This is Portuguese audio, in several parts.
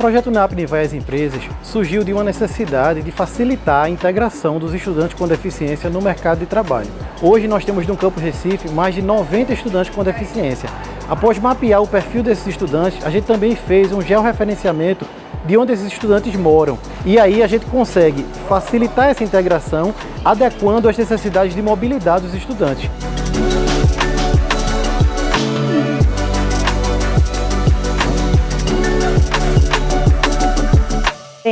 projeto NAPNI vai às empresas surgiu de uma necessidade de facilitar a integração dos estudantes com deficiência no mercado de trabalho. Hoje nós temos no Campo Recife mais de 90 estudantes com deficiência. Após mapear o perfil desses estudantes, a gente também fez um georreferenciamento de onde esses estudantes moram. E aí a gente consegue facilitar essa integração, adequando às necessidades de mobilidade dos estudantes.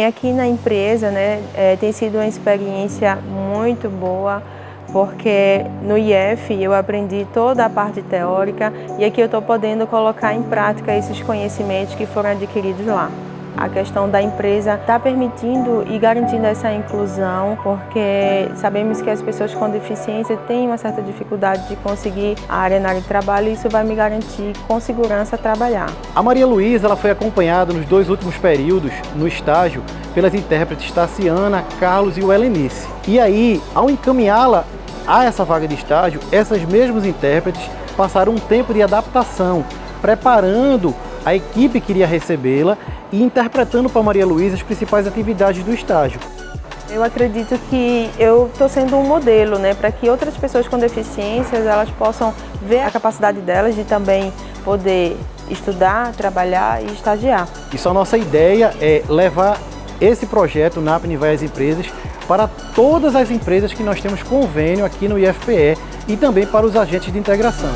Aqui na empresa né, é, tem sido uma experiência muito boa, porque no IF eu aprendi toda a parte teórica e aqui eu estou podendo colocar em prática esses conhecimentos que foram adquiridos lá. A questão da empresa está permitindo e garantindo essa inclusão, porque sabemos que as pessoas com deficiência têm uma certa dificuldade de conseguir a área na área de trabalho e isso vai me garantir com segurança trabalhar. A Maria Luísa ela foi acompanhada nos dois últimos períodos no estágio pelas intérpretes Tassiana, Carlos e o Helenice. E aí, ao encaminhá-la a essa vaga de estágio, essas mesmas intérpretes passaram um tempo de adaptação, preparando a equipe que iria recebê-la e interpretando para Maria Luísa as principais atividades do estágio. Eu acredito que eu estou sendo um modelo né, para que outras pessoas com deficiências elas possam ver a capacidade delas de também poder estudar, trabalhar e estagiar. Isso a nossa ideia é levar esse projeto NAPNI vai às empresas para todas as empresas que nós temos convênio aqui no IFPE e também para os agentes de integração.